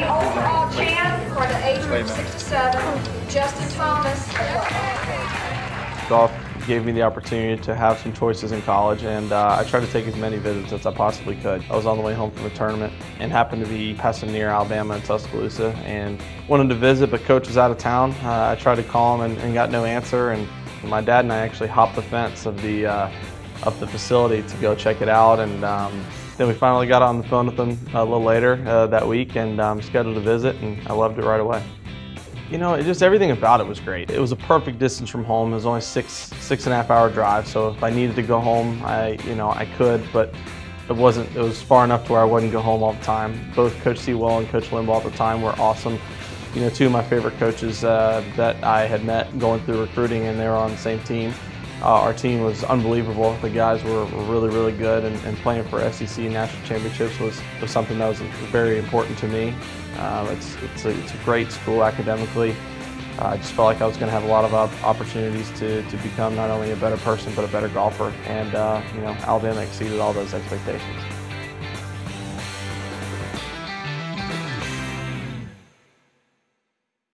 the overall champ for the age group 67, Justin Thomas. Golf gave me the opportunity to have some choices in college and uh, I tried to take as many visits as I possibly could. I was on the way home from a tournament and happened to be passing near Alabama and Tuscaloosa and wanted to visit but coach was out of town. Uh, I tried to call him and, and, got no answer and my dad and I actually hopped the fence of the, uh, of the facility to go check it out and um, then we finally got on the phone with him a little later uh, that week and um, scheduled a visit and I loved it right away. You know, it just everything about it was great. It was a perfect distance from home. It was only six, six and a half hour drive. So if I needed to go home, I, you know, I could, but it wasn't, it was far enough to where I wouldn't go home all the time. Both Coach Seawell and Coach Limbaugh at the time were awesome. You know, two of my favorite coaches uh, that I had met going through recruiting and they were on the same team. Uh, our team was unbelievable. The guys were, really, really good, and, and, playing for SEC national championships was, was something that was very important to me. Um, it's, it's, a, it's a great school academically. Uh, I just felt like I was going to have a lot of opportunities to, to become not only a better person but a better golfer, and uh, you know Alabama exceeded all those expectations.